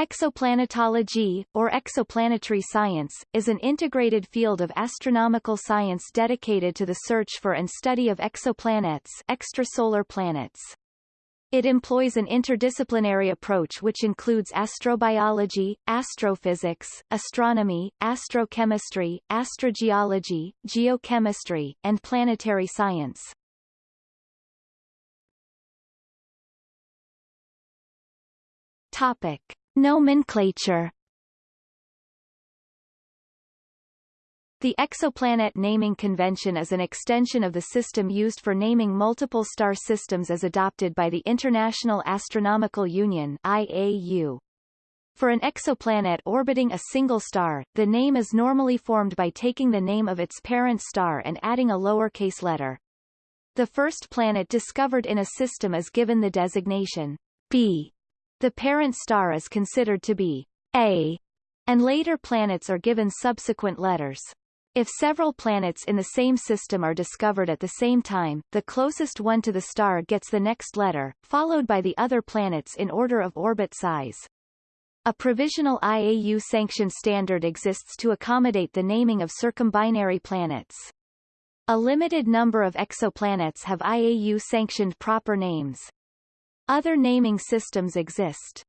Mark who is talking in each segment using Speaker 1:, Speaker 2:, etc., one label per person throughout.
Speaker 1: Exoplanetology, or exoplanetary science, is an integrated field of astronomical science dedicated to the search for and study of exoplanets extrasolar planets. It employs an interdisciplinary approach which includes astrobiology, astrophysics, astronomy, astrochemistry, astrogeology, geochemistry, and planetary science. Topic. Nomenclature The exoplanet naming convention is an extension of the system used for naming multiple star systems as adopted by the International Astronomical Union IAU. For an exoplanet orbiting a single star, the name is normally formed by taking the name of its parent star and adding a lowercase letter. The first planet discovered in a system is given the designation B the parent star is considered to be A, and later planets are given subsequent letters. If several planets in the same system are discovered at the same time, the closest one to the star gets the next letter, followed by the other planets in order of orbit size. A provisional IAU-sanctioned standard exists to accommodate the naming of circumbinary planets. A limited number of exoplanets have IAU-sanctioned proper names. Other naming systems exist.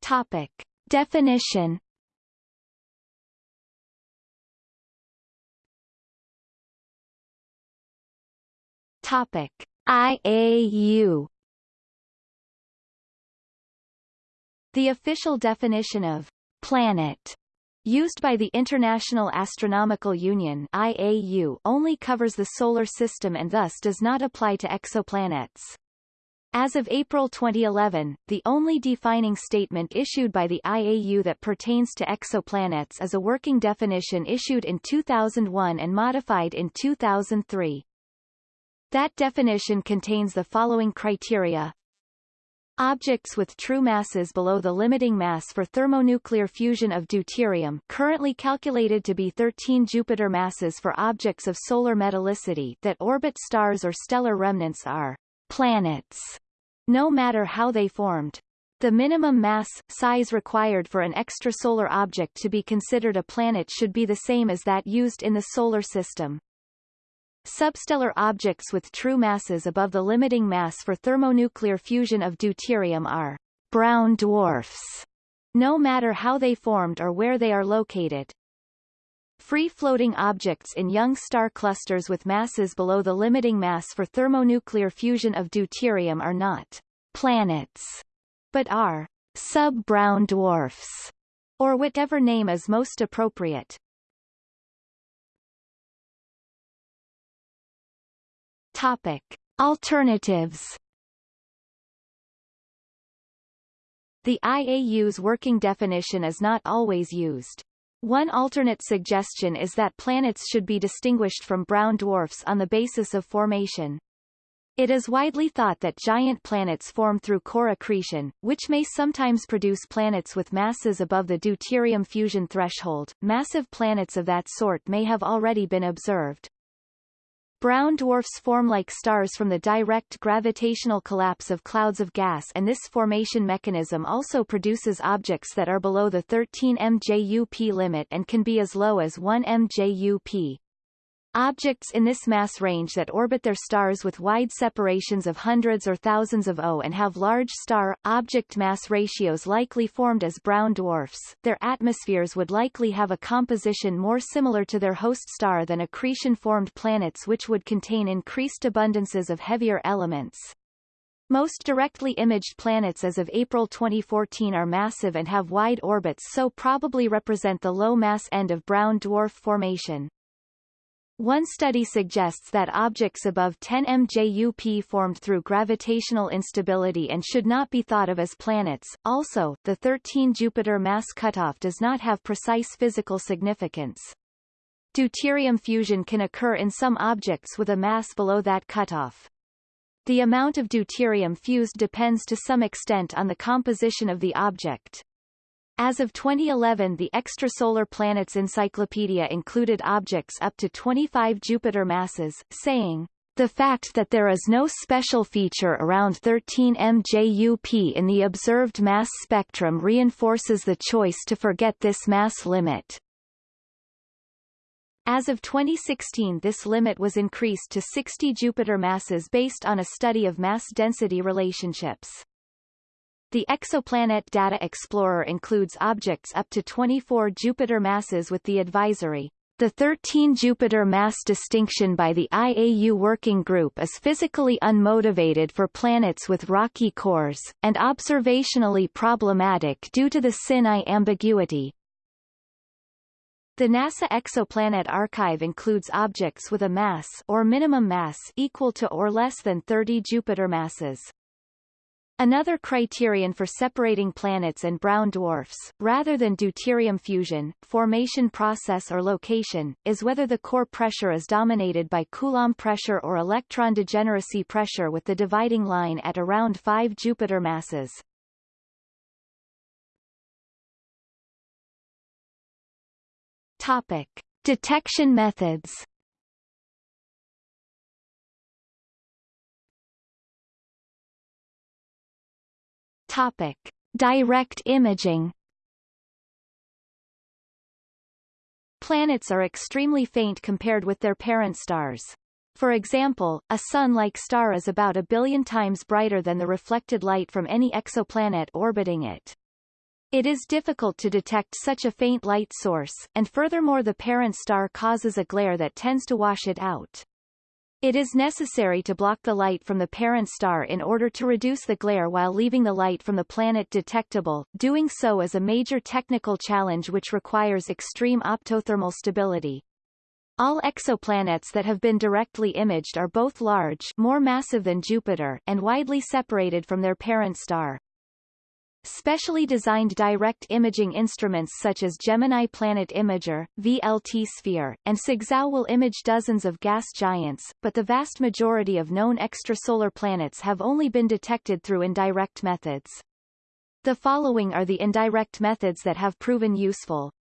Speaker 1: Topic. Definition Topic. IAU The official definition of planet used by the International Astronomical Union IAU only covers the Solar System and thus does not apply to exoplanets. As of April 2011, the only defining statement issued by the IAU that pertains to exoplanets is a working definition issued in 2001 and modified in 2003. That definition contains the following criteria Objects with true masses below the limiting mass for thermonuclear fusion of deuterium currently calculated to be 13 Jupiter masses for objects of solar metallicity that orbit stars or stellar remnants are planets, no matter how they formed. The minimum mass, size required for an extrasolar object to be considered a planet should be the same as that used in the Solar System. Substellar objects with true masses above the limiting mass for thermonuclear fusion of deuterium are brown dwarfs, no matter how they formed or where they are located. Free-floating objects in young star clusters with masses below the limiting mass for thermonuclear fusion of deuterium are not planets, but are sub-brown dwarfs, or whatever name is most appropriate. Topic. Alternatives The IAU's working definition is not always used. One alternate suggestion is that planets should be distinguished from brown dwarfs on the basis of formation. It is widely thought that giant planets form through core accretion, which may sometimes produce planets with masses above the deuterium fusion threshold. Massive planets of that sort may have already been observed. Brown dwarfs form like stars from the direct gravitational collapse of clouds of gas and this formation mechanism also produces objects that are below the 13 mJUP limit and can be as low as 1 mJUP. Objects in this mass range that orbit their stars with wide separations of hundreds or thousands of O and have large star-object mass ratios likely formed as brown dwarfs, their atmospheres would likely have a composition more similar to their host star than accretion-formed planets which would contain increased abundances of heavier elements. Most directly imaged planets as of April 2014 are massive and have wide orbits so probably represent the low mass end of brown dwarf formation. One study suggests that objects above 10 mJUP formed through gravitational instability and should not be thought of as planets. Also, the 13 Jupiter mass cutoff does not have precise physical significance. Deuterium fusion can occur in some objects with a mass below that cutoff. The amount of deuterium fused depends to some extent on the composition of the object. As of 2011 the Extrasolar Planets Encyclopedia included objects up to 25 Jupiter masses, saying, The fact that there is no special feature around 13 MJUP in the observed mass spectrum reinforces the choice to forget this mass limit. As of 2016 this limit was increased to 60 Jupiter masses based on a study of mass-density relationships. The Exoplanet Data Explorer includes objects up to 24 Jupiter masses with the advisory, the 13 Jupiter mass distinction by the IAU Working Group is physically unmotivated for planets with rocky cores, and observationally problematic due to the SIN-I ambiguity, the NASA Exoplanet Archive includes objects with a mass or minimum mass equal to or less than 30 Jupiter masses. Another criterion for separating planets and brown dwarfs, rather than deuterium fusion, formation process or location, is whether the core pressure is dominated by Coulomb pressure or electron degeneracy pressure with the dividing line at around 5 Jupiter masses. Topic. Detection methods Topic. Direct imaging Planets are extremely faint compared with their parent stars. For example, a Sun-like star is about a billion times brighter than the reflected light from any exoplanet orbiting it. It is difficult to detect such a faint light source, and furthermore the parent star causes a glare that tends to wash it out. It is necessary to block the light from the parent star in order to reduce the glare while leaving the light from the planet detectable. Doing so is a major technical challenge which requires extreme optothermal stability. All exoplanets that have been directly imaged are both large more massive than Jupiter and widely separated from their parent star. Specially designed direct imaging instruments such as Gemini Planet Imager, VLT Sphere, and SCExAO will image dozens of gas giants, but the vast majority of known extrasolar planets have only been detected through indirect methods. The following are the indirect methods that have proven useful.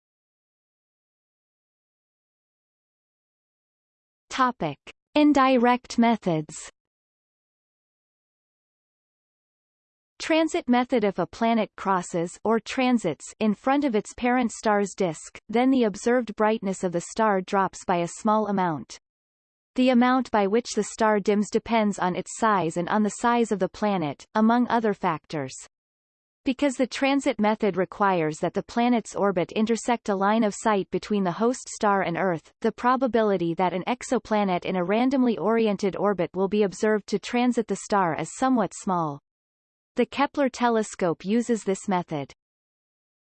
Speaker 1: Topic. Indirect methods Transit method If a planet crosses or transits in front of its parent star's disk, then the observed brightness of the star drops by a small amount. The amount by which the star dims depends on its size and on the size of the planet, among other factors. Because the transit method requires that the planet's orbit intersect a line of sight between the host star and Earth, the probability that an exoplanet in a randomly oriented orbit will be observed to transit the star is somewhat small. The Kepler telescope uses this method.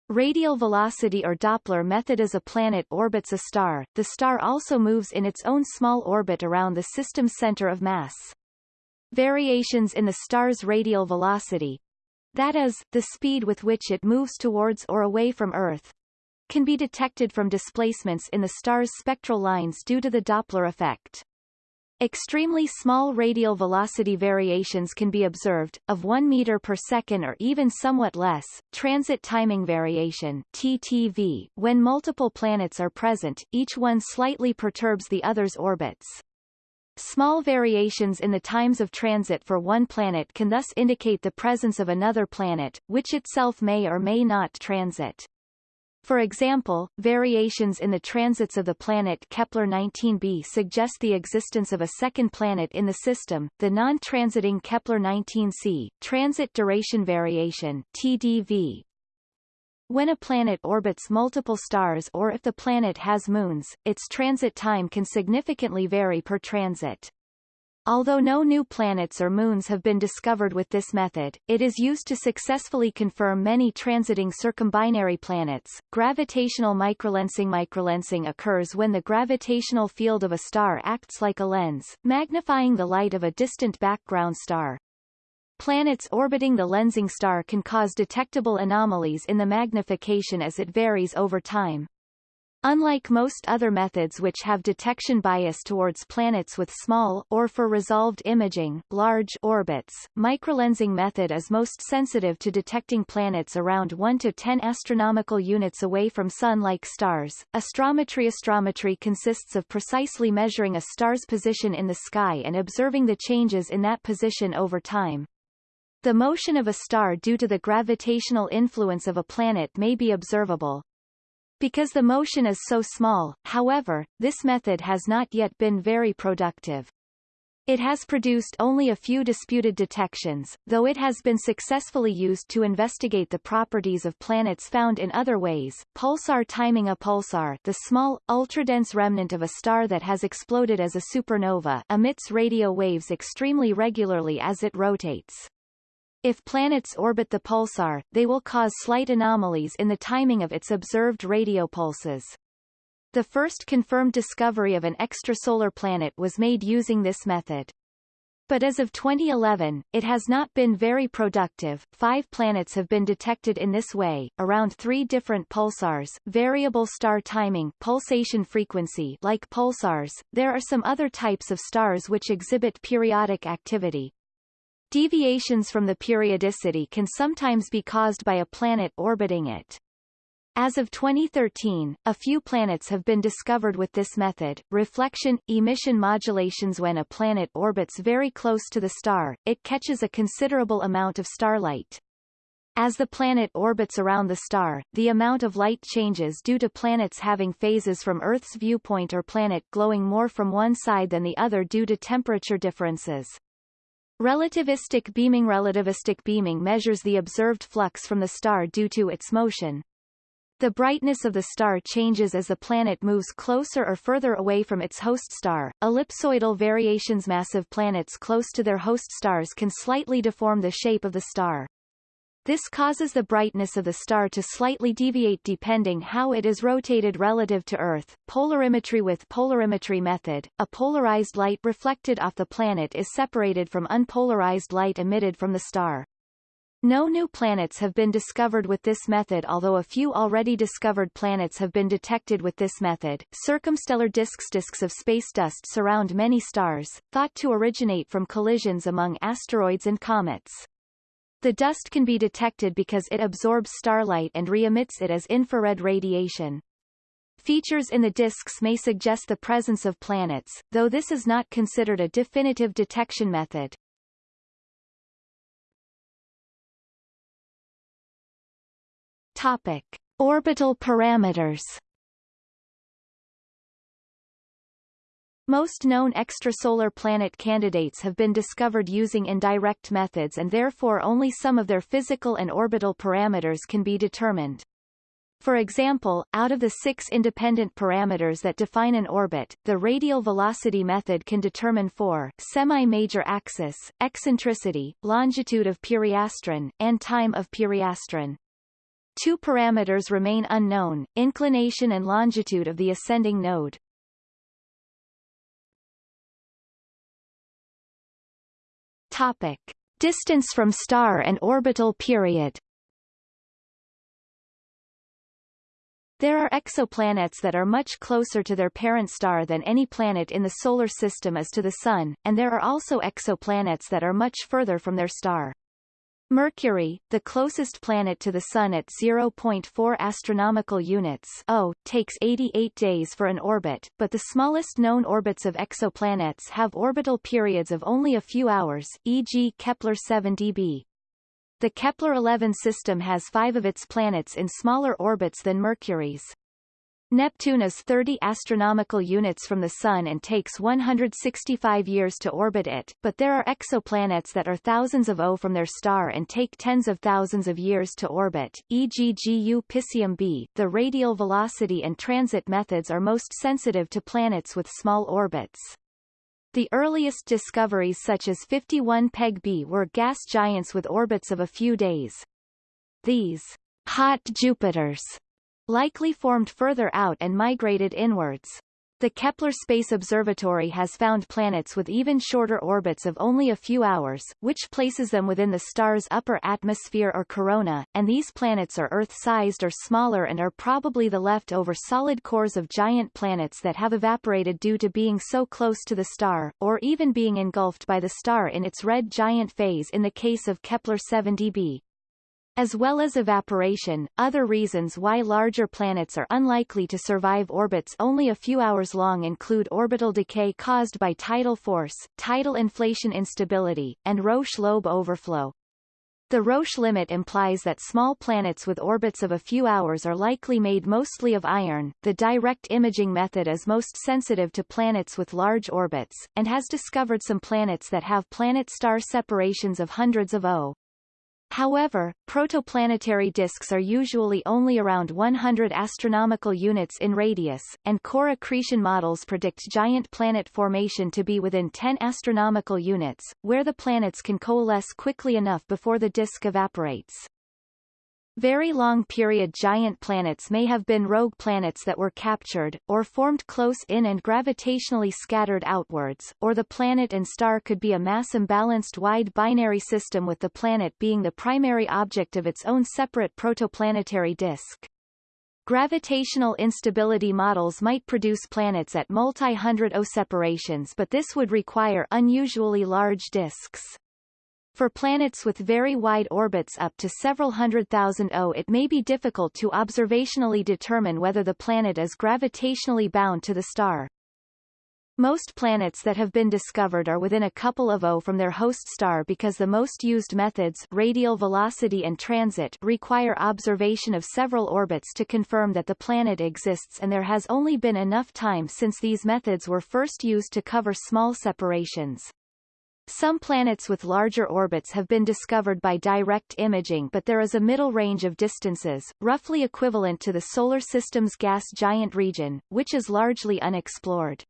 Speaker 1: Radial velocity or Doppler method As a planet orbits a star, the star also moves in its own small orbit around the system's center of mass. Variations in the star's radial velocity, that is, the speed with which it moves towards or away from Earth, can be detected from displacements in the star's spectral lines due to the Doppler effect. Extremely small radial velocity variations can be observed, of 1 meter per second or even somewhat less. Transit timing variation (TTV), when multiple planets are present, each one slightly perturbs the other's orbits. Small variations in the times of transit for one planet can thus indicate the presence of another planet, which itself may or may not transit. For example, variations in the transits of the planet Kepler-19b suggest the existence of a second planet in the system, the non-transiting Kepler-19c, transit duration variation TDV. When a planet orbits multiple stars or if the planet has moons, its transit time can significantly vary per transit. Although no new planets or moons have been discovered with this method, it is used to successfully confirm many transiting circumbinary planets. Gravitational microlensing Microlensing occurs when the gravitational field of a star acts like a lens, magnifying the light of a distant background star. Planets orbiting the lensing star can cause detectable anomalies in the magnification as it varies over time. Unlike most other methods which have detection bias towards planets with small or for resolved imaging, large orbits, microlensing method is most sensitive to detecting planets around 1 to 10 astronomical units away from sun-like stars. Astrometry Astrometry consists of precisely measuring a star's position in the sky and observing the changes in that position over time. The motion of a star due to the gravitational influence of a planet may be observable. Because the motion is so small, however, this method has not yet been very productive. It has produced only a few disputed detections, though it has been successfully used to investigate the properties of planets found in other ways. Pulsar timing A pulsar the small, ultradense remnant of a star that has exploded as a supernova emits radio waves extremely regularly as it rotates. If planets orbit the pulsar, they will cause slight anomalies in the timing of its observed radio pulses. The first confirmed discovery of an extrasolar planet was made using this method. But as of 2011, it has not been very productive. Five planets have been detected in this way, around three different pulsars, variable star timing, pulsation frequency like pulsars. There are some other types of stars which exhibit periodic activity, Deviations from the periodicity can sometimes be caused by a planet orbiting it. As of 2013, a few planets have been discovered with this method. Reflection emission modulations When a planet orbits very close to the star, it catches a considerable amount of starlight. As the planet orbits around the star, the amount of light changes due to planets having phases from Earth's viewpoint or planet glowing more from one side than the other due to temperature differences. Relativistic beaming Relativistic beaming measures the observed flux from the star due to its motion. The brightness of the star changes as the planet moves closer or further away from its host star. Ellipsoidal variations Massive planets close to their host stars can slightly deform the shape of the star. This causes the brightness of the star to slightly deviate depending how it is rotated relative to Earth. Polarimetry With polarimetry method, a polarized light reflected off the planet is separated from unpolarized light emitted from the star. No new planets have been discovered with this method although a few already discovered planets have been detected with this method. Circumstellar disks Disks of space dust surround many stars, thought to originate from collisions among asteroids and comets. The dust can be detected because it absorbs starlight and re-emits it as infrared radiation. Features in the disks may suggest the presence of planets, though this is not considered a definitive detection method. Topic. Orbital parameters Most known extrasolar planet candidates have been discovered using indirect methods and therefore only some of their physical and orbital parameters can be determined. For example, out of the six independent parameters that define an orbit, the radial velocity method can determine four semi-major axis, eccentricity, longitude of periastron, and time of periastron. Two parameters remain unknown, inclination and longitude of the ascending node. Topic. Distance from star and orbital period There are exoplanets that are much closer to their parent star than any planet in the Solar System is to the Sun, and there are also exoplanets that are much further from their star. Mercury, the closest planet to the Sun at 0.4 astronomical units o, takes 88 days for an orbit, but the smallest known orbits of exoplanets have orbital periods of only a few hours, e.g. Kepler-70b. The Kepler-11 system has five of its planets in smaller orbits than Mercury's. Neptune is 30 astronomical units from the Sun and takes 165 years to orbit it, but there are exoplanets that are thousands of O from their star and take tens of thousands of years to orbit, e.g. GU Piscium b. The radial velocity and transit methods are most sensitive to planets with small orbits. The earliest discoveries such as 51 Peg b were gas giants with orbits of a few days. These hot Jupiters likely formed further out and migrated inwards. The Kepler Space Observatory has found planets with even shorter orbits of only a few hours, which places them within the star's upper atmosphere or corona, and these planets are Earth-sized or smaller and are probably the leftover solid cores of giant planets that have evaporated due to being so close to the star, or even being engulfed by the star in its red giant phase in the case of Kepler-70b. As well as evaporation, other reasons why larger planets are unlikely to survive orbits only a few hours long include orbital decay caused by tidal force, tidal inflation instability, and Roche lobe overflow. The Roche limit implies that small planets with orbits of a few hours are likely made mostly of iron. The direct imaging method is most sensitive to planets with large orbits, and has discovered some planets that have planet-star separations of hundreds of O. However, protoplanetary disks are usually only around 100 astronomical units in radius, and core accretion models predict giant planet formation to be within 10 astronomical units, where the planets can coalesce quickly enough before the disk evaporates. Very long-period giant planets may have been rogue planets that were captured, or formed close in and gravitationally scattered outwards, or the planet and star could be a mass-imbalanced wide binary system with the planet being the primary object of its own separate protoplanetary disk. Gravitational instability models might produce planets at multi-hundred O separations but this would require unusually large disks. For planets with very wide orbits up to several hundred thousand O it may be difficult to observationally determine whether the planet is gravitationally bound to the star. Most planets that have been discovered are within a couple of O from their host star because the most used methods radial velocity and transit require observation of several orbits to confirm that the planet exists and there has only been enough time since these methods were first used to cover small separations. Some planets with larger orbits have been discovered by direct imaging but there is a middle range of distances, roughly equivalent to the Solar System's gas giant region, which is largely unexplored.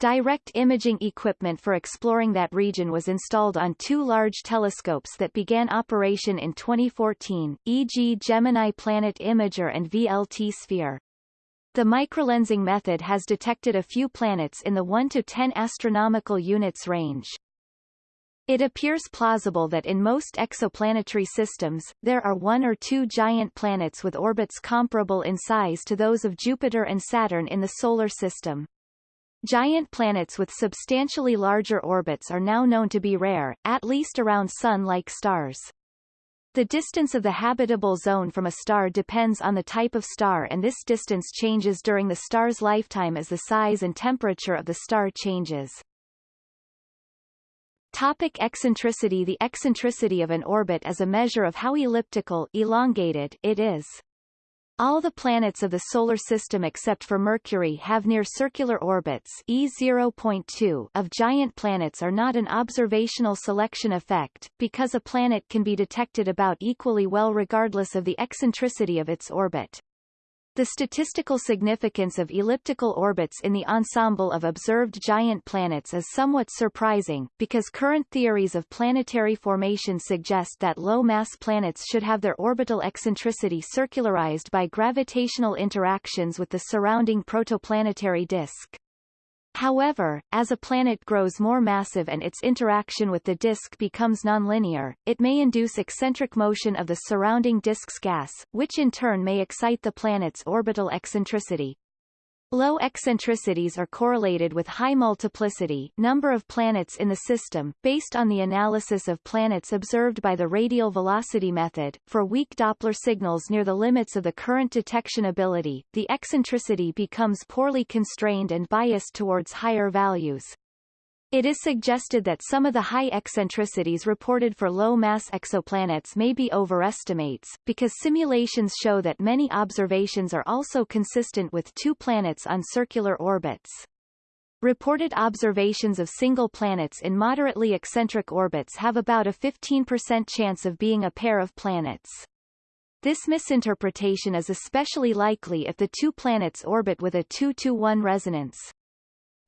Speaker 1: Direct imaging equipment for exploring that region was installed on two large telescopes that began operation in 2014, e.g. Gemini Planet Imager and VLT Sphere. The microlensing method has detected a few planets in the 1 to 10 astronomical units range. It appears plausible that in most exoplanetary systems, there are one or two giant planets with orbits comparable in size to those of Jupiter and Saturn in the Solar System. Giant planets with substantially larger orbits are now known to be rare, at least around Sun-like stars. The distance of the habitable zone from a star depends on the type of star and this distance changes during the star's lifetime as the size and temperature of the star changes. Topic eccentricity The eccentricity of an orbit is a measure of how elliptical elongated it is. All the planets of the Solar System except for Mercury have near circular orbits E0.2 of giant planets are not an observational selection effect, because a planet can be detected about equally well regardless of the eccentricity of its orbit. The statistical significance of elliptical orbits in the ensemble of observed giant planets is somewhat surprising, because current theories of planetary formation suggest that low-mass planets should have their orbital eccentricity circularized by gravitational interactions with the surrounding protoplanetary disk. However, as a planet grows more massive and its interaction with the disk becomes nonlinear, it may induce eccentric motion of the surrounding disk's gas, which in turn may excite the planet's orbital eccentricity. Low eccentricities are correlated with high multiplicity number of planets in the system, based on the analysis of planets observed by the radial velocity method. For weak Doppler signals near the limits of the current detection ability, the eccentricity becomes poorly constrained and biased towards higher values. It is suggested that some of the high eccentricities reported for low-mass exoplanets may be overestimates, because simulations show that many observations are also consistent with two planets on circular orbits. Reported observations of single planets in moderately eccentric orbits have about a 15% chance of being a pair of planets. This misinterpretation is especially likely if the two planets orbit with a 2-to-1 resonance.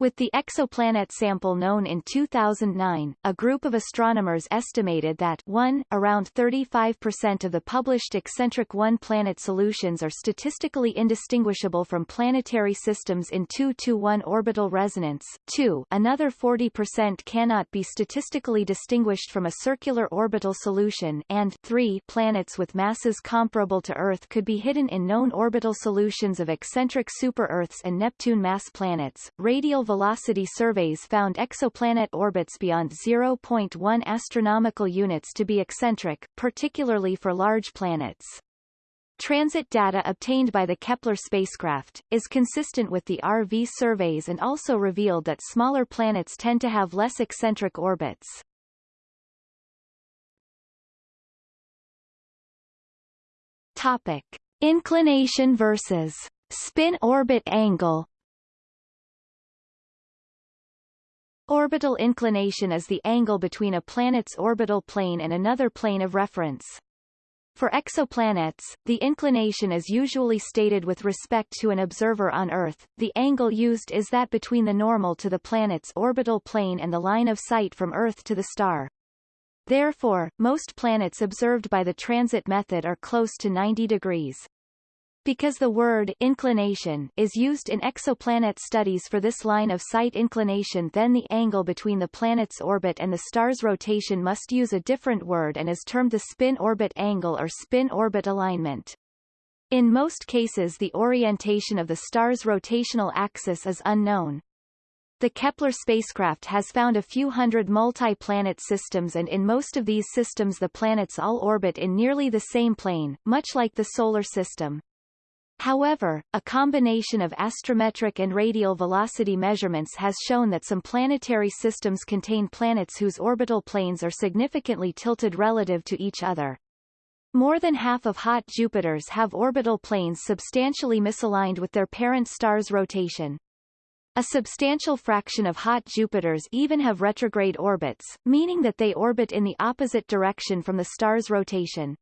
Speaker 1: With the exoplanet sample known in 2009, a group of astronomers estimated that 1, around 35% of the published eccentric one-planet solutions are statistically indistinguishable from planetary systems in 2-to-1 orbital resonance, 2, another 40% cannot be statistically distinguished from a circular orbital solution and 3, planets with masses comparable to Earth could be hidden in known orbital solutions of eccentric super-Earths and Neptune mass planets. Radial velocity surveys found exoplanet orbits beyond 0.1 astronomical units to be eccentric, particularly for large planets. Transit data obtained by the Kepler spacecraft, is consistent with the RV surveys and also revealed that smaller planets tend to have less eccentric orbits. Topic. Inclination versus spin-orbit angle Orbital inclination is the angle between a planet's orbital plane and another plane of reference. For exoplanets, the inclination is usually stated with respect to an observer on Earth. The angle used is that between the normal to the planet's orbital plane and the line of sight from Earth to the star. Therefore, most planets observed by the transit method are close to 90 degrees. Because the word inclination is used in exoplanet studies for this line of sight inclination then the angle between the planet's orbit and the star's rotation must use a different word and is termed the spin-orbit angle or spin-orbit alignment. In most cases the orientation of the star's rotational axis is unknown. The Kepler spacecraft has found a few hundred multi-planet systems and in most of these systems the planets all orbit in nearly the same plane, much like the Solar System. However, a combination of astrometric and radial velocity measurements has shown that some planetary systems contain planets whose orbital planes are significantly tilted relative to each other. More than half of hot Jupiters have orbital planes substantially misaligned with their parent star's rotation. A substantial fraction of hot Jupiters even have retrograde orbits, meaning that they orbit in the opposite direction from the star's rotation.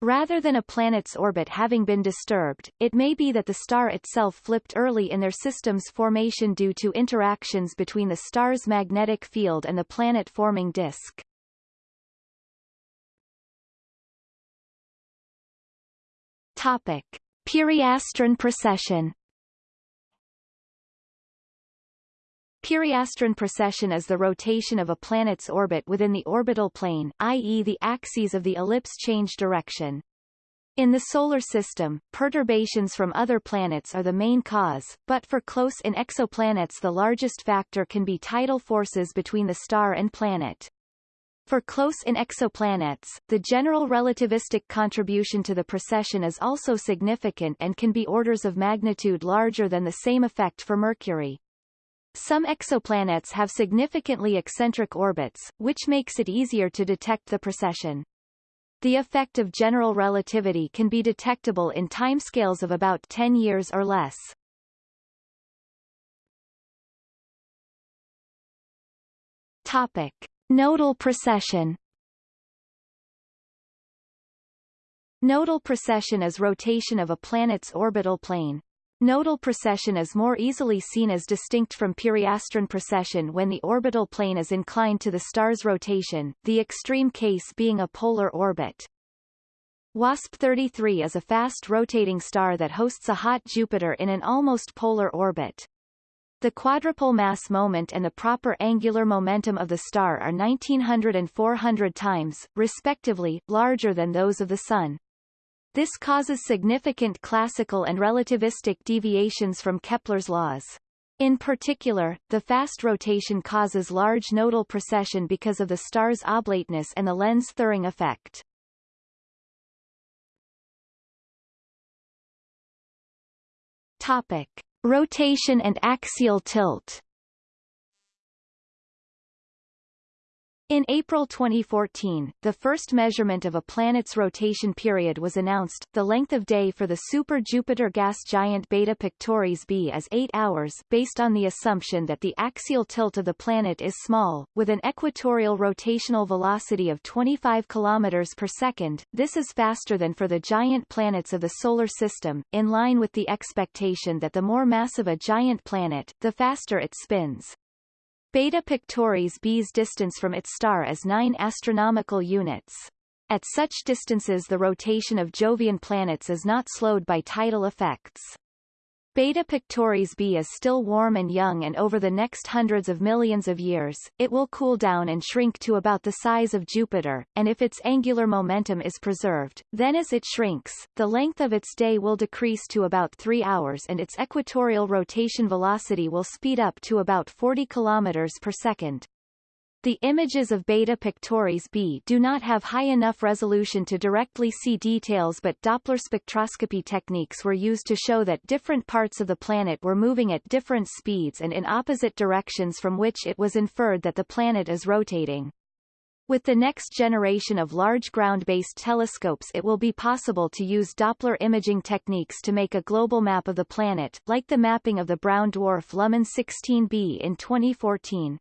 Speaker 1: Rather than a planet's orbit having been disturbed, it may be that the star itself flipped early in their system's formation due to interactions between the star's magnetic field and the planet-forming disk. Topic. Periastron precession Periastron precession is the rotation of a planet's orbit within the orbital plane, i.e. the axes of the ellipse change direction. In the Solar System, perturbations from other planets are the main cause, but for close-in exoplanets the largest factor can be tidal forces between the star and planet. For close-in exoplanets, the general relativistic contribution to the precession is also significant and can be orders of magnitude larger than the same effect for Mercury. Some exoplanets have significantly eccentric orbits, which makes it easier to detect the precession. The effect of general relativity can be detectable in timescales of about 10 years or less. Topic. Nodal precession Nodal precession is rotation of a planet's orbital plane. Nodal precession is more easily seen as distinct from periastron precession when the orbital plane is inclined to the star's rotation, the extreme case being a polar orbit. WASP-33 is a fast-rotating star that hosts a hot Jupiter in an almost polar orbit. The quadrupole mass moment and the proper angular momentum of the star are 1900 and 400 times, respectively, larger than those of the Sun. This causes significant classical and relativistic deviations from Kepler's laws. In particular, the fast rotation causes large nodal precession because of the star's oblateness and the Lense-Thirring effect. Topic. Rotation and axial tilt In April 2014, the first measurement of a planet's rotation period was announced. The length of day for the super-Jupiter gas giant Beta Pictoris b is 8 hours based on the assumption that the axial tilt of the planet is small, with an equatorial rotational velocity of 25 km per second. This is faster than for the giant planets of the Solar System, in line with the expectation that the more massive a giant planet, the faster it spins. Beta Pictoris b's distance from its star is 9 astronomical units. At such distances the rotation of Jovian planets is not slowed by tidal effects. Beta Pictoris b is still warm and young and over the next hundreds of millions of years, it will cool down and shrink to about the size of Jupiter, and if its angular momentum is preserved, then as it shrinks, the length of its day will decrease to about 3 hours and its equatorial rotation velocity will speed up to about 40 km per second. The images of Beta Pictoris b do not have high enough resolution to directly see details but Doppler spectroscopy techniques were used to show that different parts of the planet were moving at different speeds and in opposite directions from which it was inferred that the planet is rotating. With the next generation of large ground-based telescopes it will be possible to use Doppler imaging techniques to make a global map of the planet, like the mapping of the brown dwarf Luhman 16b in 2014.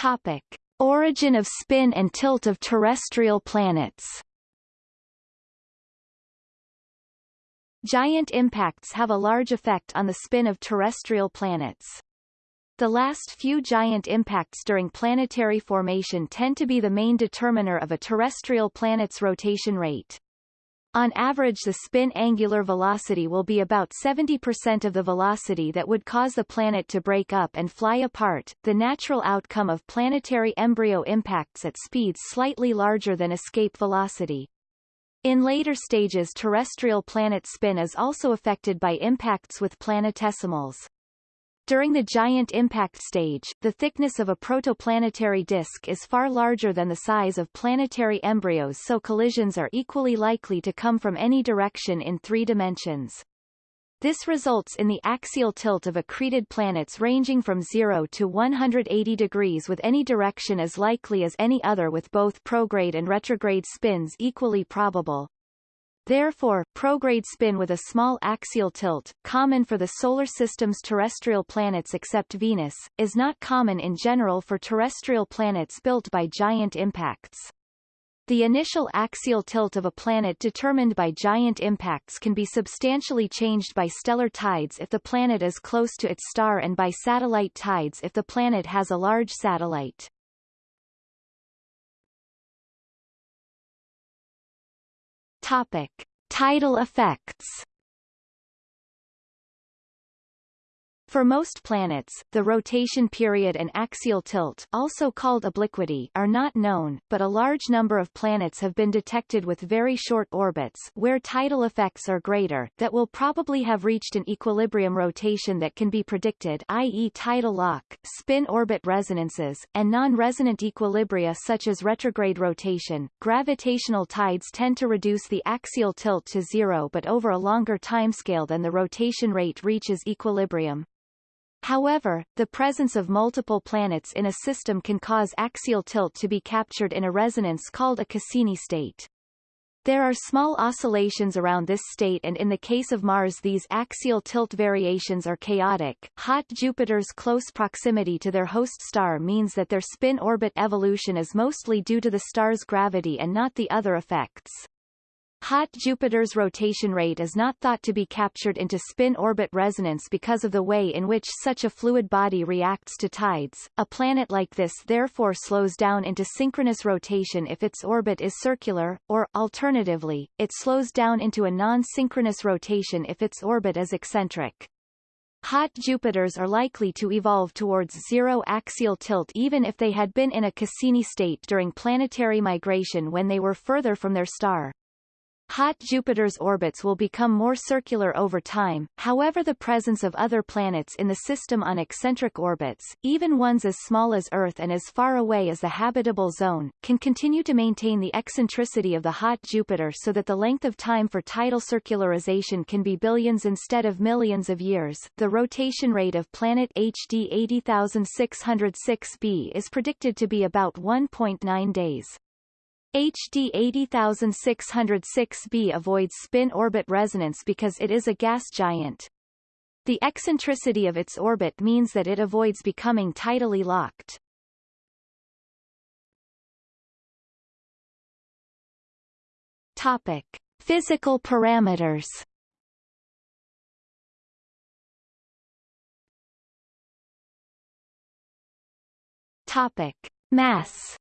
Speaker 1: Topic. Origin of spin and tilt of terrestrial planets Giant impacts have a large effect on the spin of terrestrial planets. The last few giant impacts during planetary formation tend to be the main determiner of a terrestrial planet's rotation rate. On average the spin angular velocity will be about 70% of the velocity that would cause the planet to break up and fly apart, the natural outcome of planetary embryo impacts at speeds slightly larger than escape velocity. In later stages terrestrial planet spin is also affected by impacts with planetesimals. During the giant impact stage, the thickness of a protoplanetary disk is far larger than the size of planetary embryos so collisions are equally likely to come from any direction in three dimensions. This results in the axial tilt of accreted planets ranging from 0 to 180 degrees with any direction as likely as any other with both prograde and retrograde spins equally probable. Therefore, prograde spin with a small axial tilt, common for the Solar System's terrestrial planets except Venus, is not common in general for terrestrial planets built by giant impacts. The initial axial tilt of a planet determined by giant impacts can be substantially changed by stellar tides if the planet is close to its star and by satellite tides if the planet has a large satellite. Topic. Tidal effects For most planets, the rotation period and axial tilt also called obliquity are not known, but a large number of planets have been detected with very short orbits where tidal effects are greater that will probably have reached an equilibrium rotation that can be predicted i.e. tidal lock, spin-orbit resonances, and non-resonant equilibria such as retrograde rotation. Gravitational tides tend to reduce the axial tilt to zero but over a longer timescale than the rotation rate reaches equilibrium. However, the presence of multiple planets in a system can cause axial tilt to be captured in a resonance called a Cassini state. There are small oscillations around this state and in the case of Mars these axial tilt variations are chaotic. Hot Jupiter's close proximity to their host star means that their spin-orbit evolution is mostly due to the star's gravity and not the other effects. Hot Jupiter's rotation rate is not thought to be captured into spin-orbit resonance because of the way in which such a fluid body reacts to tides. A planet like this therefore slows down into synchronous rotation if its orbit is circular, or, alternatively, it slows down into a non-synchronous rotation if its orbit is eccentric. Hot Jupiters are likely to evolve towards zero axial tilt even if they had been in a Cassini state during planetary migration when they were further from their star. Hot Jupiter's orbits will become more circular over time, however the presence of other planets in the system on eccentric orbits, even ones as small as Earth and as far away as the habitable zone, can continue to maintain the eccentricity of the hot Jupiter so that the length of time for tidal circularization can be billions instead of millions of years. The rotation rate of planet HD 80606b is predicted to be about 1.9 days. HD 80606b avoids spin-orbit resonance because it is a gas giant. The eccentricity of its orbit means that it avoids becoming tidally locked. Topic. Physical parameters Topic. Mass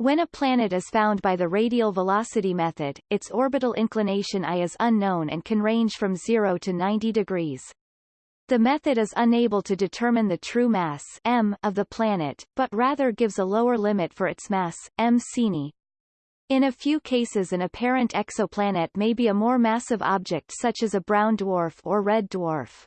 Speaker 1: When a planet is found by the radial velocity method, its orbital inclination I is unknown and can range from 0 to 90 degrees. The method is unable to determine the true mass m of the planet, but rather gives a lower limit for its mass, m sin i. In a few cases an apparent exoplanet may be a more massive object such as a brown dwarf or red dwarf.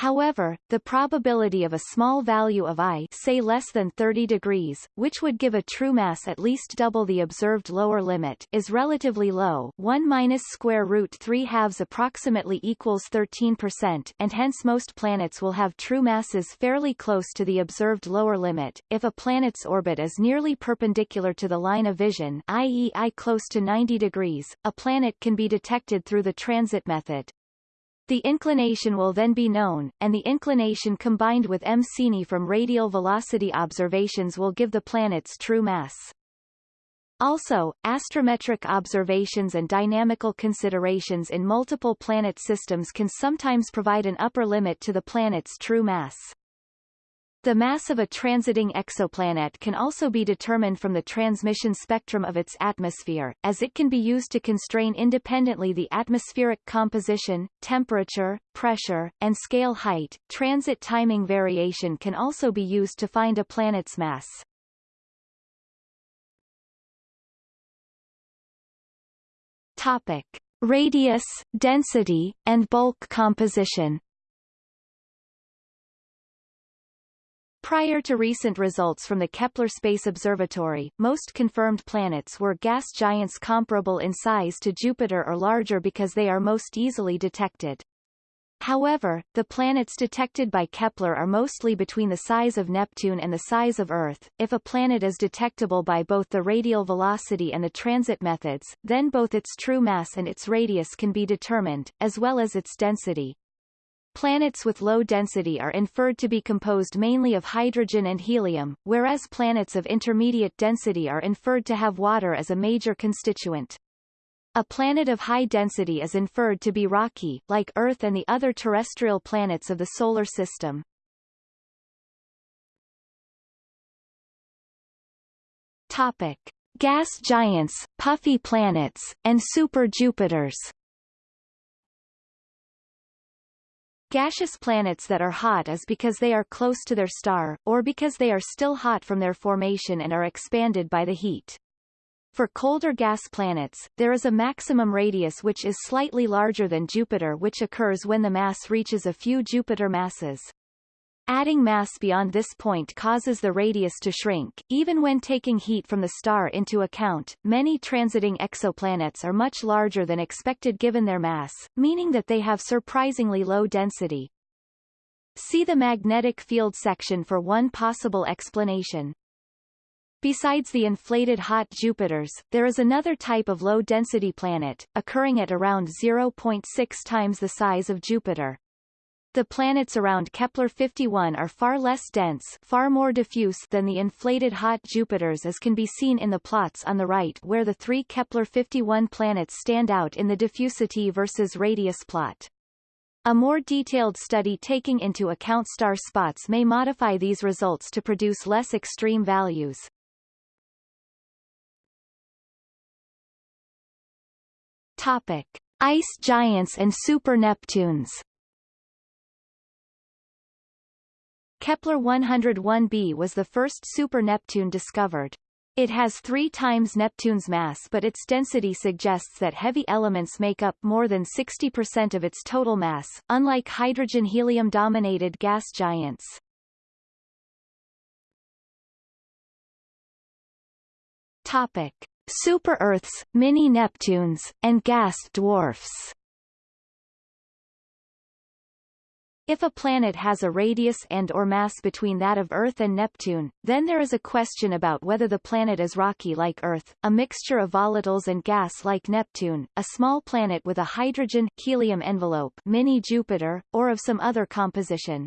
Speaker 1: However, the probability of a small value of I say less than 30 degrees, which would give a true mass at least double the observed lower limit, is relatively low 1 minus square root 3 halves approximately equals 13%, and hence most planets will have true masses fairly close to the observed lower limit. If a planet's orbit is nearly perpendicular to the line of vision i.e. I close to 90 degrees, a planet can be detected through the transit method. The inclination will then be known, and the inclination combined with m sin i from radial velocity observations will give the planet's true mass. Also, astrometric observations and dynamical considerations in multiple planet systems can sometimes provide an upper limit to the planet's true mass. The mass of a transiting exoplanet can also be determined from the transmission spectrum of its atmosphere, as it can be used to constrain independently the atmospheric composition, temperature, pressure, and scale height. Transit timing variation can also be used to find a planet's mass. Topic: Radius, density, and bulk composition. Prior to recent results from the Kepler Space Observatory, most confirmed planets were gas giants comparable in size to Jupiter or larger because they are most easily detected. However, the planets detected by Kepler are mostly between the size of Neptune and the size of Earth. If a planet is detectable by both the radial velocity and the transit methods, then both its true mass and its radius can be determined, as well as its density. Planets with low density are inferred to be composed mainly of hydrogen and helium, whereas planets of intermediate density are inferred to have water as a major constituent. A planet of high density is inferred to be rocky, like Earth and the other terrestrial planets of the Solar System. Topic. Gas giants, puffy planets, and super-Jupiters Gaseous planets that are hot is because they are close to their star, or because they are still hot from their formation and are expanded by the heat. For colder gas planets, there is a maximum radius which is slightly larger than Jupiter which occurs when the mass reaches a few Jupiter masses. Adding mass beyond this point causes the radius to shrink. Even when taking heat from the star into account, many transiting exoplanets are much larger than expected given their mass, meaning that they have surprisingly low density. See the magnetic field section for one possible explanation. Besides the inflated hot Jupiters, there is another type of low-density planet, occurring at around 0.6 times the size of Jupiter. The planets around Kepler-51 are far less dense far more diffuse than the inflated hot Jupiters as can be seen in the plots on the right where the three Kepler-51 planets stand out in the diffusity versus radius plot. A more detailed study taking into account star spots may modify these results to produce less extreme values. Topic. Ice giants and super Neptunes Kepler 101b was the first super-Neptune discovered. It has three times Neptune's mass but its density suggests that heavy elements make up more than 60% of its total mass, unlike hydrogen-helium-dominated gas giants. Topic. Super-Earths, mini-Neptunes, and gas dwarfs If a planet has a radius and or mass between that of Earth and Neptune, then there is a question about whether the planet is rocky like Earth, a mixture of volatiles and gas like Neptune, a small planet with a hydrogen helium envelope mini Jupiter, or of some other composition.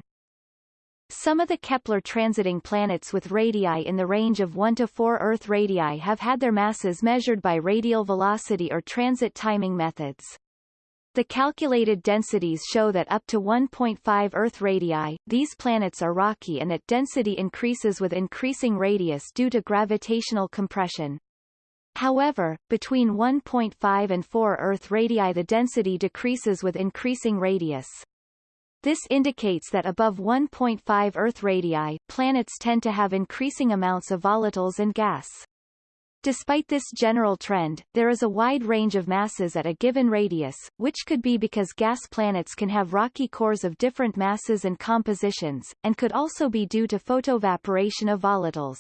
Speaker 1: Some of the Kepler transiting planets with radii in the range of 1 to 4 Earth radii have had their masses measured by radial velocity or transit timing methods. The calculated densities show that up to 1.5 Earth radii, these planets are rocky and that density increases with increasing radius due to gravitational compression. However, between 1.5 and 4 Earth radii the density decreases with increasing radius. This indicates that above 1.5 Earth radii, planets tend to have increasing amounts of volatiles and gas. Despite this general trend, there is a wide range of masses at a given radius, which could be because gas planets can have rocky cores of different masses and compositions, and could also be due to photoevaporation of volatiles.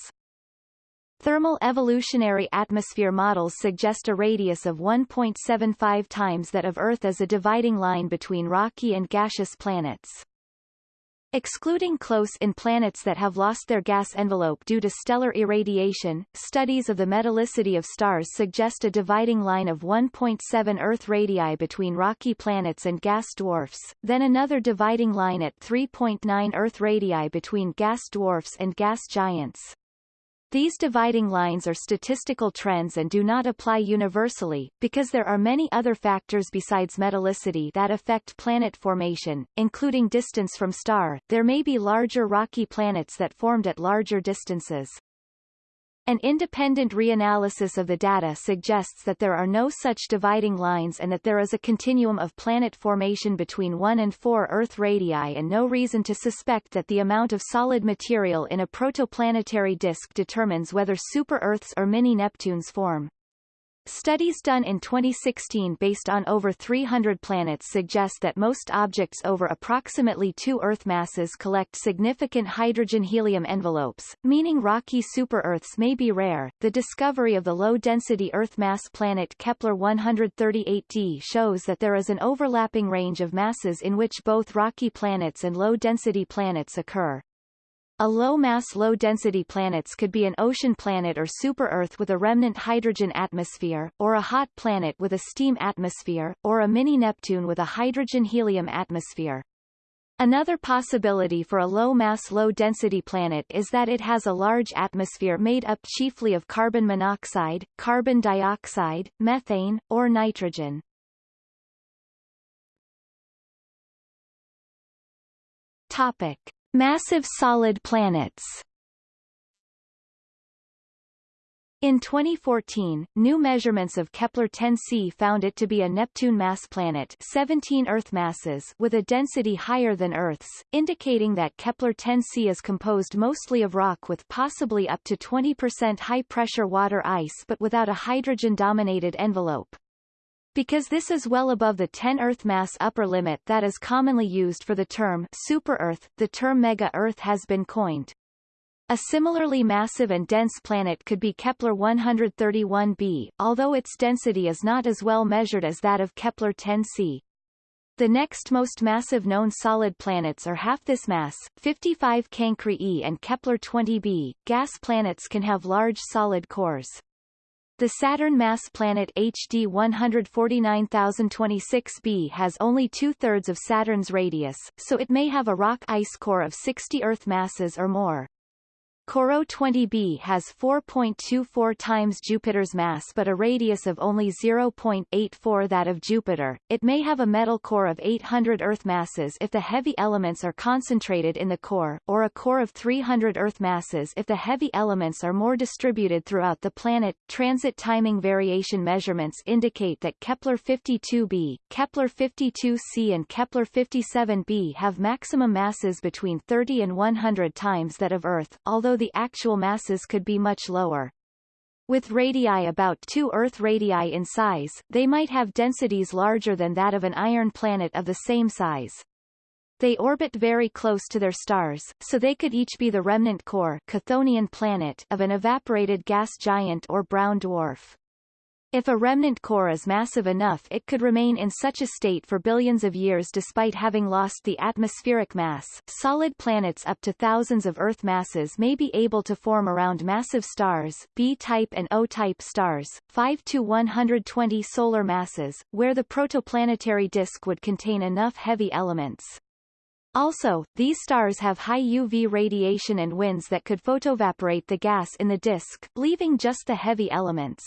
Speaker 1: Thermal evolutionary atmosphere models suggest a radius of 1.75 times that of Earth as a dividing line between rocky and gaseous planets. Excluding close-in planets that have lost their gas envelope due to stellar irradiation, studies of the metallicity of stars suggest a dividing line of 1.7 Earth radii between rocky planets and gas dwarfs, then another dividing line at 3.9 Earth radii between gas dwarfs and gas giants. These dividing lines are statistical trends and do not apply universally, because there are many other factors besides metallicity that affect planet formation, including distance from star. There may be larger rocky planets that formed at larger distances. An independent reanalysis of the data suggests that there are no such dividing lines and that there is a continuum of planet formation between 1 and 4 Earth radii and no reason to suspect that the amount of solid material in a protoplanetary disk determines whether super-Earths or mini-Neptunes form. Studies done in 2016 based on over 300 planets suggest that most objects over approximately two Earth masses collect significant hydrogen-helium envelopes, meaning rocky super-Earths may be rare. The discovery of the low-density Earth mass planet Kepler-138d shows that there is an overlapping range of masses in which both rocky planets and low-density planets occur. A low-mass low-density planets could be an ocean planet or super-Earth with a remnant hydrogen atmosphere, or a hot planet with a steam atmosphere, or a mini-Neptune with a hydrogen-helium atmosphere. Another possibility for a low-mass low-density planet is that it has a large atmosphere made up chiefly of carbon monoxide, carbon dioxide, methane, or nitrogen. Topic. Massive solid planets In 2014, new measurements of Kepler-10c found it to be a Neptune mass planet 17 Earth masses with a density higher than Earth's, indicating that Kepler-10c is composed mostly of rock with possibly up to 20% high-pressure water ice but without a hydrogen-dominated envelope. Because this is well above the 10 Earth mass upper limit that is commonly used for the term super-Earth, the term mega-Earth has been coined. A similarly massive and dense planet could be Kepler-131b, although its density is not as well measured as that of Kepler-10c. The next most massive known solid planets are half this mass, 55 Cancri e and Kepler-20b. Gas planets can have large solid cores. The Saturn mass planet HD 149026b has only two-thirds of Saturn's radius, so it may have a rock ice core of 60 Earth masses or more. Corot 20b has 4.24 times Jupiter's mass but a radius of only 0.84 that of Jupiter. It may have a metal core of 800 Earth masses if the heavy elements are concentrated in the core, or a core of 300 Earth masses if the heavy elements are more distributed throughout the planet. Transit timing variation measurements indicate that Kepler-52b, Kepler-52c and Kepler-57b have maximum masses between 30 and 100 times that of Earth, although although the actual masses could be much lower. With radii about two Earth radii in size, they might have densities larger than that of an iron planet of the same size. They orbit very close to their stars, so they could each be the remnant core Chthonian planet of an evaporated gas giant or brown dwarf. If a remnant core is massive enough it could remain in such a state for billions of years despite having lost the atmospheric mass. Solid planets up to thousands of Earth masses may be able to form around massive stars B-type and O-type stars, 5 to 120 solar masses, where the protoplanetary disk would contain enough heavy elements. Also, these stars have high UV radiation and winds that could photoevaporate the gas in the disk, leaving just the heavy elements.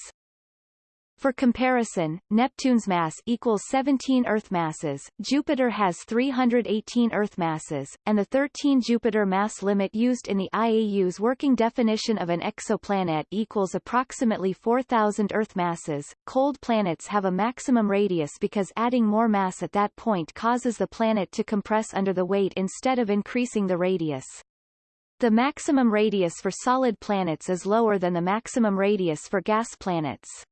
Speaker 1: For comparison, Neptune's mass equals 17 Earth masses, Jupiter has 318 Earth masses, and the 13 Jupiter mass limit used in the IAU's working definition of an exoplanet equals approximately 4,000 Earth masses. Cold planets have a maximum radius because adding more mass at that point causes the planet to compress under the weight instead of increasing the radius. The maximum radius for solid planets is lower than the maximum radius for gas planets.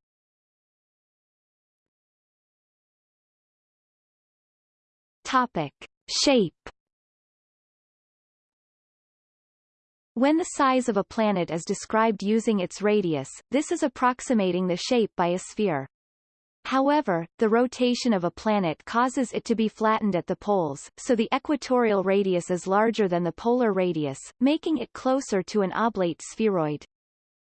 Speaker 1: Topic. Shape When the size of a planet is described using its radius, this is approximating the shape by a sphere. However, the rotation of a planet causes it to be flattened at the poles, so the equatorial radius is larger than the polar radius, making it closer to an oblate spheroid.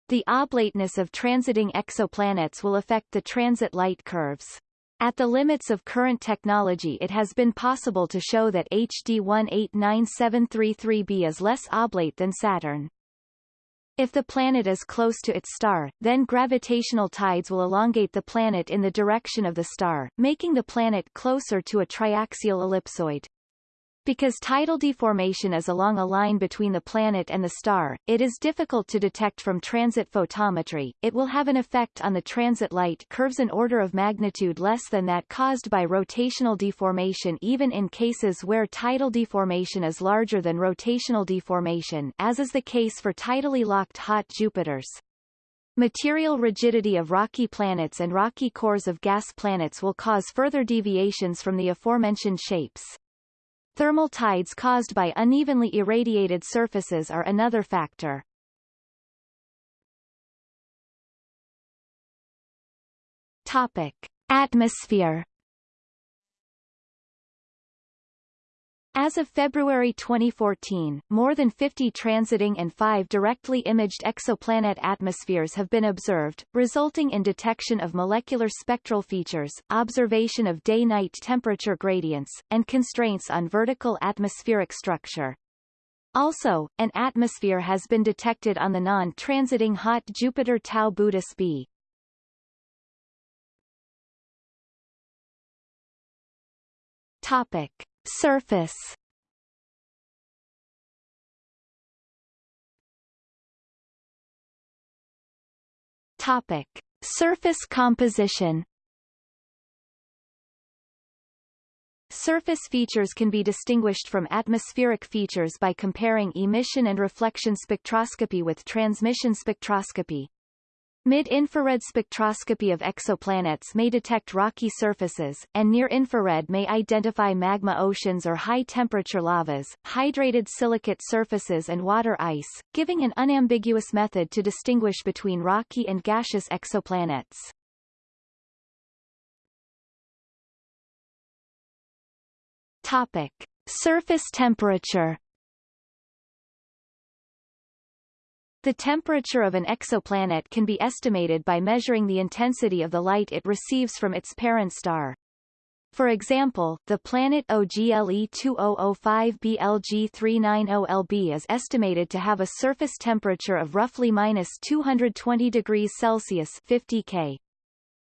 Speaker 1: The oblateness of transiting exoplanets will affect the transit light curves. At the limits of current technology it has been possible to show that HD 189733b is less oblate than Saturn. If the planet is close to its star, then gravitational tides will elongate the planet in the direction of the star, making the planet closer to a triaxial ellipsoid. Because tidal deformation is along a line between the planet and the star, it is difficult to detect from transit photometry. It will have an effect on the transit light curves an order of magnitude less than that caused by rotational deformation even in cases where tidal deformation is larger than rotational deformation as is the case for tidally locked hot Jupiters. Material rigidity of rocky planets and rocky cores of gas planets will cause further deviations from the aforementioned shapes. Thermal tides caused by unevenly irradiated surfaces are another factor. Topic. Atmosphere As of February 2014, more than 50 transiting and five directly imaged exoplanet atmospheres have been observed, resulting in detection of molecular spectral features, observation of day-night temperature gradients, and constraints on vertical atmospheric structure. Also, an atmosphere has been detected on the non-transiting hot Jupiter Tau Boötis b. Topic. Surface Topic. Surface composition Surface features can be distinguished from atmospheric features by comparing emission and reflection spectroscopy with transmission spectroscopy. Mid-infrared spectroscopy of exoplanets may detect rocky surfaces, and near-infrared may identify magma oceans or high-temperature lavas, hydrated silicate surfaces and water ice, giving an unambiguous method to distinguish between rocky and gaseous exoplanets. Topic. Surface temperature The temperature of an exoplanet can be estimated by measuring the intensity of the light it receives from its parent star. For example, the planet OGLE 2005 BLG 390LB is estimated to have a surface temperature of roughly minus 220 degrees Celsius 50 K.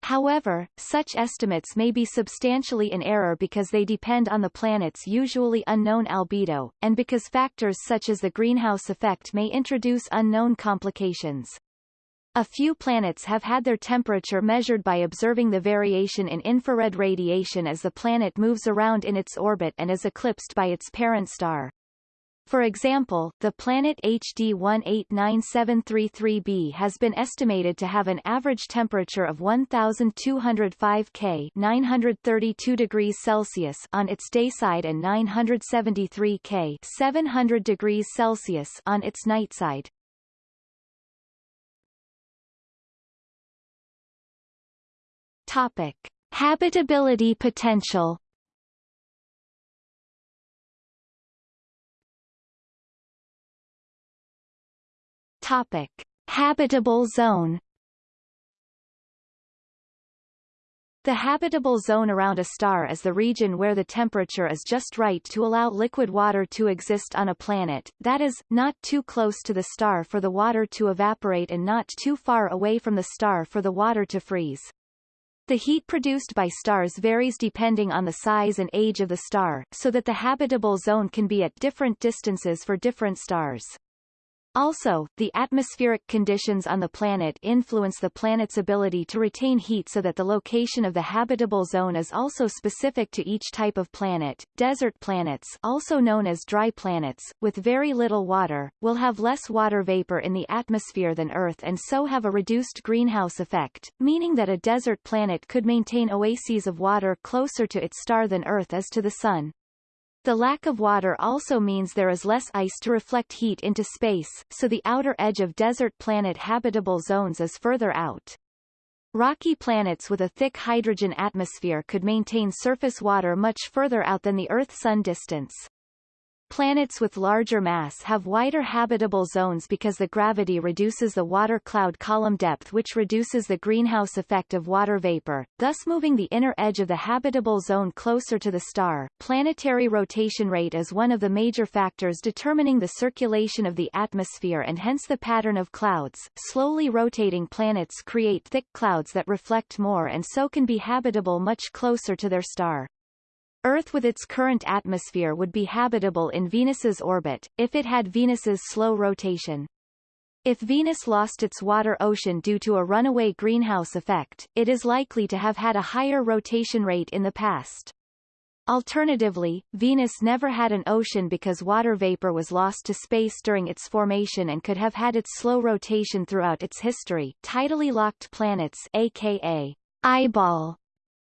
Speaker 1: However, such estimates may be substantially in error because they depend on the planet's usually unknown albedo, and because factors such as the greenhouse effect may introduce unknown complications. A few planets have had their temperature measured by observing the variation in infrared radiation as the planet moves around in its orbit and is eclipsed by its parent star. For example, the planet HD 189733b has been estimated to have an average temperature of 1205 K 932 degrees Celsius on its dayside and 973 K 700 degrees Celsius on its nightside. Topic: Habitability potential Topic: Habitable zone. The habitable zone around a star is the region where the temperature is just right to allow liquid water to exist on a planet, that is, not too close to the star for the water to evaporate and not too far away from the star for the water to freeze. The heat produced by stars varies depending on the size and age of the star, so that the habitable zone can be at different distances for different stars. Also, the atmospheric conditions on the planet influence the planet's ability to retain heat so that the location of the habitable zone is also specific to each type of planet. Desert planets, also known as dry planets, with very little water, will have less water vapor in the atmosphere than Earth and so have a reduced greenhouse effect, meaning that a desert planet could maintain oases of water closer to its star than Earth is to the Sun. The lack of water also means there is less ice to reflect heat into space, so the outer edge of desert planet habitable zones is further out. Rocky planets with a thick hydrogen atmosphere could maintain surface water much further out than the Earth-Sun distance. Planets with larger mass have wider habitable zones because the gravity reduces the water cloud column depth which reduces the greenhouse effect of water vapor, thus moving the inner edge of the habitable zone closer to the star. Planetary rotation rate is one of the major factors determining the circulation of the atmosphere and hence the pattern of clouds. Slowly rotating planets create thick clouds that reflect more and so can be habitable much closer to their star. Earth with its current atmosphere would be habitable in Venus's orbit, if it had Venus's slow rotation. If Venus lost its water ocean due to a runaway greenhouse effect, it is likely to have had a higher rotation rate in the past. Alternatively, Venus never had an ocean because water vapor was lost to space during its formation and could have had its slow rotation throughout its history. Tidally locked planets aka eyeball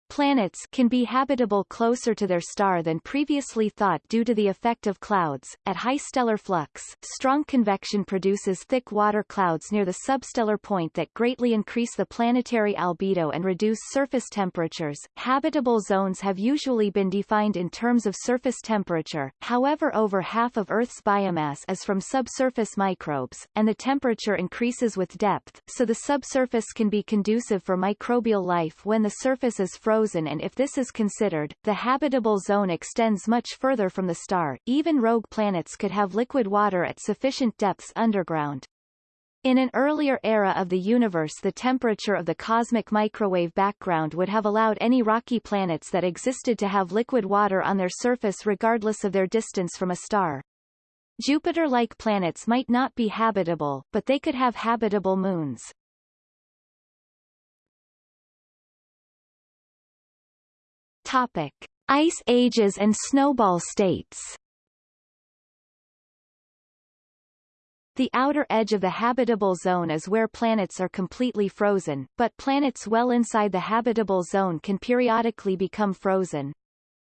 Speaker 1: Planets can be habitable closer to their star than previously thought due to the effect of clouds. At high stellar flux, strong convection produces thick water clouds near the substellar point that greatly increase the planetary albedo and reduce surface temperatures. Habitable zones have usually been defined in terms of surface temperature, however over half of Earth's biomass is from subsurface microbes, and the temperature increases with depth, so the subsurface can be conducive for microbial life when the surface is frozen frozen and if this is considered, the habitable zone extends much further from the star. Even rogue planets could have liquid water at sufficient depths underground. In an earlier era of the universe the temperature of the cosmic microwave background would have allowed any rocky planets that existed to have liquid water on their surface regardless of their distance from a star. Jupiter-like planets might not be habitable, but they could have habitable moons. Topic: Ice ages and snowball states. The outer edge of the habitable zone is where planets are completely frozen, but planets well inside the habitable zone can periodically become frozen.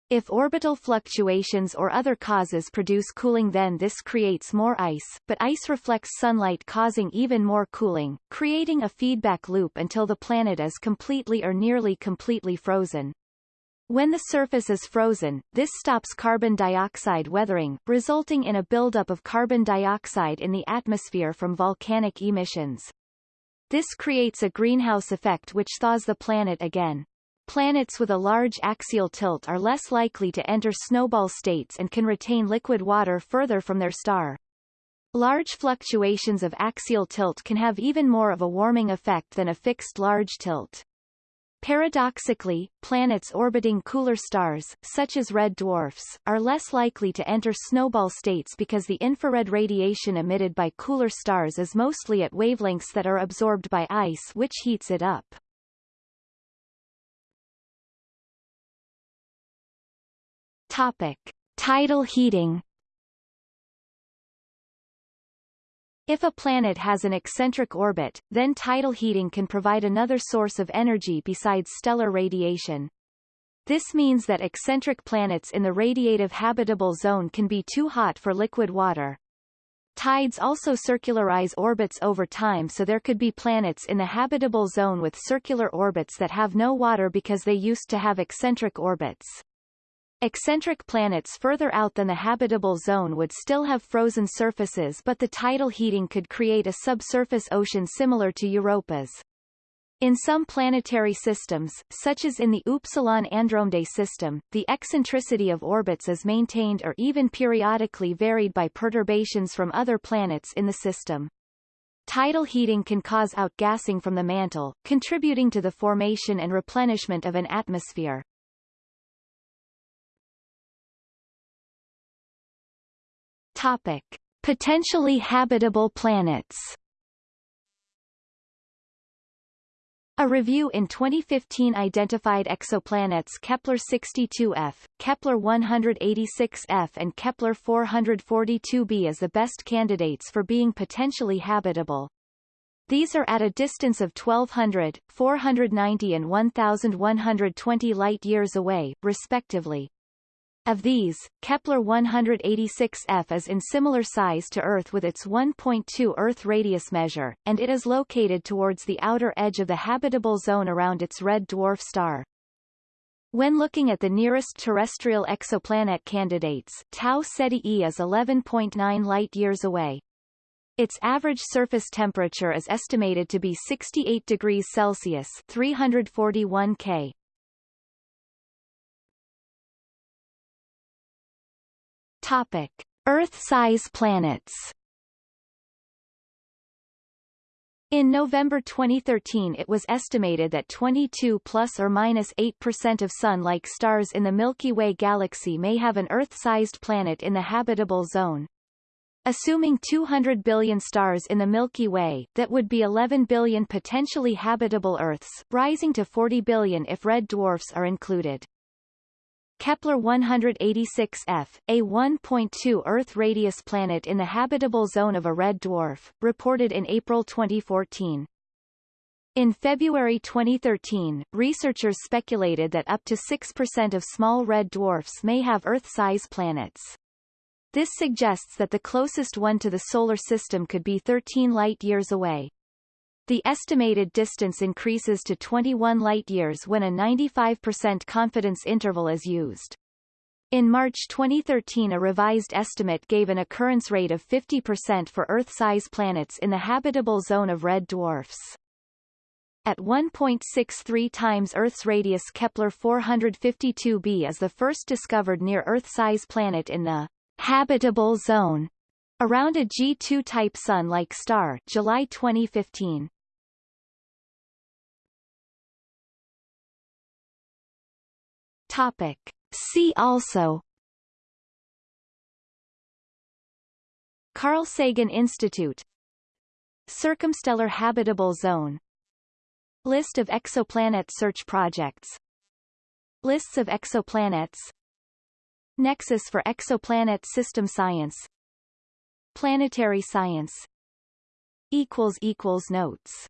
Speaker 1: If orbital fluctuations or other causes produce cooling then this creates more ice, but ice reflects sunlight causing even more cooling, creating a feedback loop until the planet is completely or nearly completely frozen. When the surface is frozen, this stops carbon dioxide weathering, resulting in a buildup of carbon dioxide in the atmosphere from volcanic emissions. This creates a greenhouse effect which thaws the planet again. Planets with a large axial tilt are less likely to enter snowball states and can retain liquid water further from their star. Large fluctuations of axial tilt can have even more of a warming effect than a fixed large tilt. Paradoxically, planets orbiting cooler stars, such as red dwarfs, are less likely to enter snowball states because the infrared radiation emitted by cooler stars is mostly at wavelengths that are absorbed by ice which heats it up. Topic. Tidal heating If a planet has an eccentric orbit, then tidal heating can provide another source of energy besides stellar radiation. This means that eccentric planets in the radiative habitable zone can be too hot for liquid water. Tides also circularize orbits over time so there could be planets in the habitable zone with circular orbits that have no water because they used to have eccentric orbits. Eccentric planets further out than the habitable zone would still have frozen surfaces but the tidal heating could create a subsurface ocean similar to Europa's. In some planetary systems, such as in the Upsilon Andromedae system, the eccentricity of orbits is maintained or even periodically varied by perturbations from other planets in the system. Tidal heating can cause outgassing from the mantle, contributing to the formation and replenishment of an atmosphere. Topic. Potentially habitable planets A review in 2015 identified exoplanets Kepler-62f, Kepler-186f and Kepler-442b as the best candidates for being potentially habitable. These are at a distance of 1200, 490 and 1120 light-years away, respectively. Of these, Kepler-186f is in similar size to Earth with its 1.2 Earth radius measure, and it is located towards the outer edge of the habitable zone around its red dwarf star. When looking at the nearest terrestrial exoplanet candidates, Tau Ceti e is 11.9 light-years away. Its average surface temperature is estimated to be 68 degrees Celsius 341 K. Topic: Earth-size planets. In November 2013 it was estimated that 22 plus or minus 8% of Sun-like stars in the Milky Way galaxy may have an Earth-sized planet in the habitable zone. Assuming 200 billion stars in the Milky Way, that would be 11 billion potentially habitable Earths, rising to 40 billion if red dwarfs are included. Kepler-186f, a 1.2 Earth-radius planet in the habitable zone of a red dwarf, reported in April 2014. In February 2013, researchers speculated that up to 6% of small red dwarfs may have Earth-size planets. This suggests that the closest one to the Solar System could be 13 light-years away. The estimated distance increases to 21 light-years when a 95% confidence interval is used. In March 2013 a revised estimate gave an occurrence rate of 50% for Earth-size planets in the habitable zone of red dwarfs. At 1.63 times Earth's radius Kepler-452b is the first discovered near Earth-size planet in the habitable zone around a G2-type Sun-like star July 2015. Topic. See also. Carl Sagan Institute. Circumstellar habitable zone. List of exoplanet search projects. Lists of exoplanets. Nexus for exoplanet system science. Planetary science. Notes